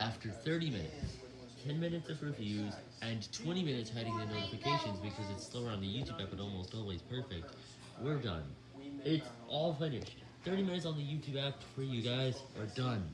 After 30 minutes, 10 minutes of reviews, and 20 minutes hiding the notifications because it's slower on the YouTube app but almost always perfect, we're done. It's all finished. 30 minutes on the YouTube app for you guys are done.